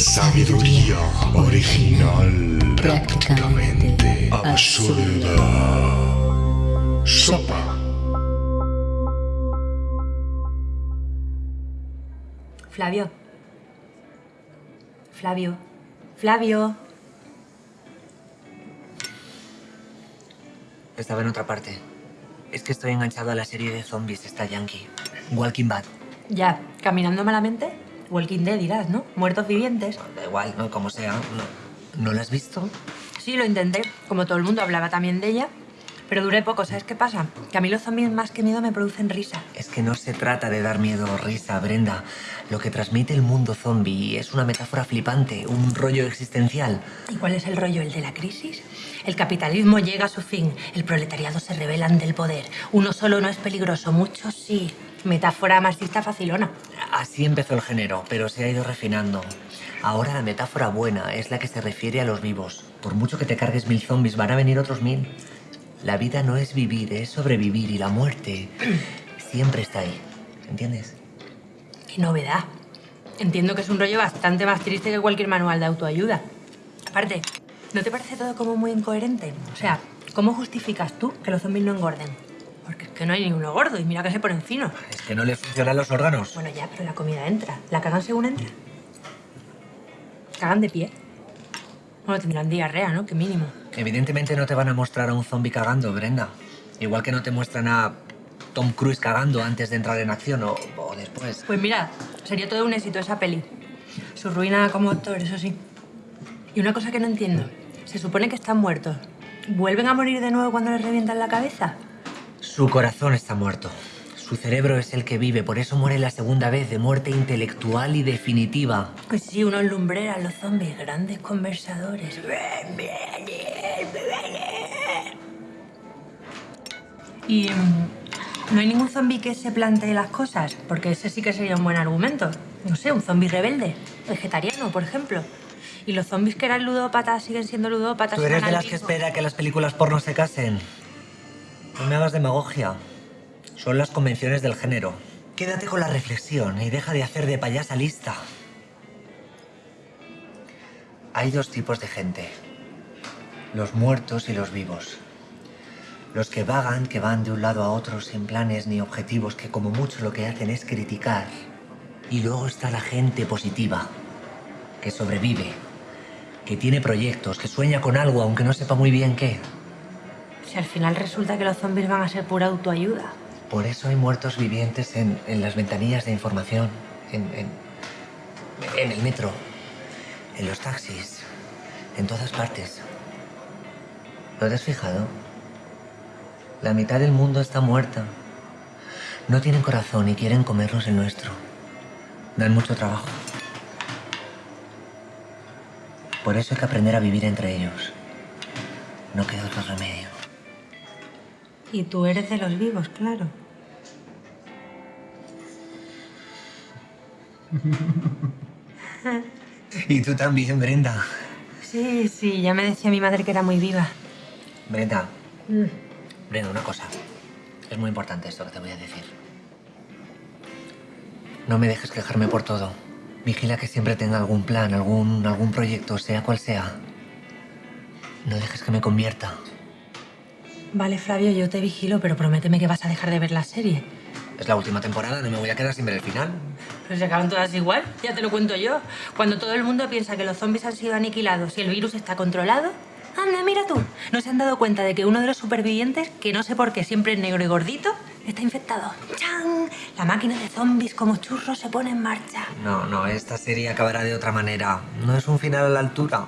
Sabiduría original, prácticamente absurda. Sopa. Flavio. Flavio. Flavio. Estaba en otra parte. Es que estoy enganchado a la serie de zombies esta yankee. Walking Bad. Ya, caminando malamente. Walking Dead dirás, ¿no? Muertos vivientes. Da igual, ¿no? Como sea. ¿No, ¿No la has visto? Sí, lo intenté. Como todo el mundo hablaba también de ella. Pero duré poco, ¿sabes qué pasa? Que a mí los zombies más que miedo me producen risa. Es que no se trata de dar miedo o risa, Brenda. Lo que transmite el mundo zombie es una metáfora flipante, un rollo existencial. ¿Y cuál es el rollo? ¿El de la crisis? El capitalismo llega a su fin, el proletariado se rebela ante el poder. Uno solo no es peligroso, muchos sí. Metáfora marxista facilona. Así empezó el género, pero se ha ido refinando. Ahora la metáfora buena es la que se refiere a los vivos. Por mucho que te cargues mil zombies, van a venir otros mil. La vida no es vivir, es sobrevivir y la muerte siempre está ahí. ¿Entiendes? Qué novedad. Entiendo que es un rollo bastante más triste que cualquier manual de autoayuda. Aparte, ¿no te parece todo como muy incoherente? O sea, ¿cómo justificas tú que los zombies no engorden? Porque es que no hay ninguno gordo y mira que se ponen finos. Es que no les funcionan los órganos. Bueno, ya, pero la comida entra. ¿La cagan según entra? ¿Cagan de pie? Bueno, tendrán diarrea, ¿no? Que mínimo. Evidentemente no te van a mostrar a un zombie cagando, Brenda. Igual que no te muestran a Tom Cruise cagando antes de entrar en acción o, o después. Pues mira, sería todo un éxito esa peli. Su ruina como actor, eso sí. Y una cosa que no entiendo. Se supone que están muertos. ¿Vuelven a morir de nuevo cuando les revientan la cabeza? Su corazón está muerto. Su cerebro es el que vive, por eso muere la segunda vez de muerte intelectual y definitiva. Pues sí, unos lumbreras, los zombies, grandes conversadores. Y mm, no hay ningún zombie que se plantee las cosas, porque ese sí que sería un buen argumento. No sé, un zombie rebelde, vegetariano, por ejemplo. Y los zombies que eran ludópatas siguen siendo ludópatas. ¿Tú eres de las que espera que las películas porno se casen? No me hagas demagogia. Son las convenciones del género. Quédate con la reflexión y deja de hacer de payasa lista. Hay dos tipos de gente. Los muertos y los vivos. Los que vagan, que van de un lado a otro sin planes ni objetivos, que como mucho lo que hacen es criticar. Y luego está la gente positiva, que sobrevive, que tiene proyectos, que sueña con algo aunque no sepa muy bien qué. Si al final resulta que los zombies van a ser pura autoayuda. Por eso hay muertos vivientes en, las ventanillas de información, en, en, el metro, en los taxis, en todas partes. ¿No te has fijado? La mitad del mundo está muerta. No tienen corazón y quieren comernos el nuestro. Dan mucho trabajo. Por eso hay que aprender a vivir entre ellos. No queda otro remedio. Y tú eres de los vivos, claro. Y tú también, Brenda. Sí, sí, ya me decía mi madre que era muy viva. Brenda. Brenda, una cosa. Es muy importante esto que te voy a decir. No me dejes quejarme por todo. Vigila que siempre tenga algún plan, algún, algún proyecto, sea cual sea. No dejes que me convierta. Vale, Flavio, yo te vigilo, pero prométeme que vas a dejar de ver la serie. Es la última temporada, no me voy a quedar sin ver el final. Pero se acaban todas igual, ya te lo cuento yo. Cuando todo el mundo piensa que los zombies han sido aniquilados y el virus está controlado, anda, mira tú. ¿No se han dado cuenta de que uno de los supervivientes, que no sé por qué siempre es negro y gordito, está infectado? ¡Chan! La máquina de zombies como churros se pone en marcha. No, no, esta serie acabará de otra manera. No es un final a la altura.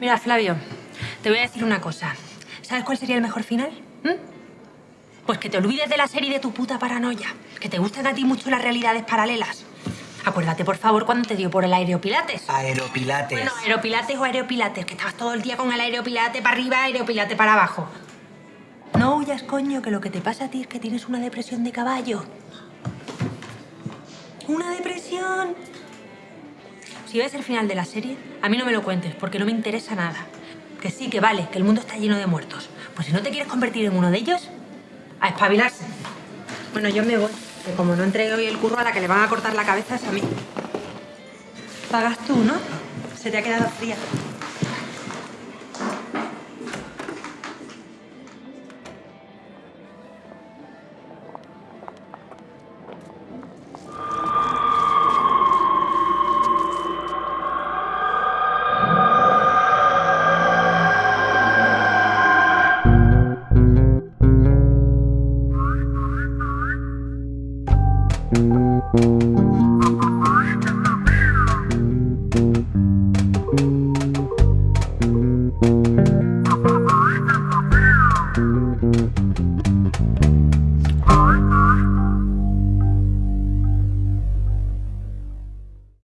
Mira, Flavio, te voy a decir una cosa. ¿Sabes cuál sería el mejor final? ¿Mm? Pues que te olvides de la serie de tu puta paranoia. Que te gusten a ti mucho las realidades paralelas. Acuérdate, por favor, cuando te dio por el aeropilates. Aeropilates. Bueno, aeropilates o aeropilates, que estabas todo el día con el aeropilate para arriba, aeropilate para abajo. No huyas, coño, que lo que te pasa a ti es que tienes una depresión de caballo. ¿Una depresión? Si ves el final de la serie, a mí no me lo cuentes, porque no me interesa nada. Que sí, que vale, que el mundo está lleno de muertos. Pues si no te quieres convertir en uno de ellos, a espabilarse. Bueno, yo me voy, que como no entregue hoy el curro, a la que le van a cortar la cabeza es a mí. Pagas tú, ¿no? Se te ha quedado fría. Thank you.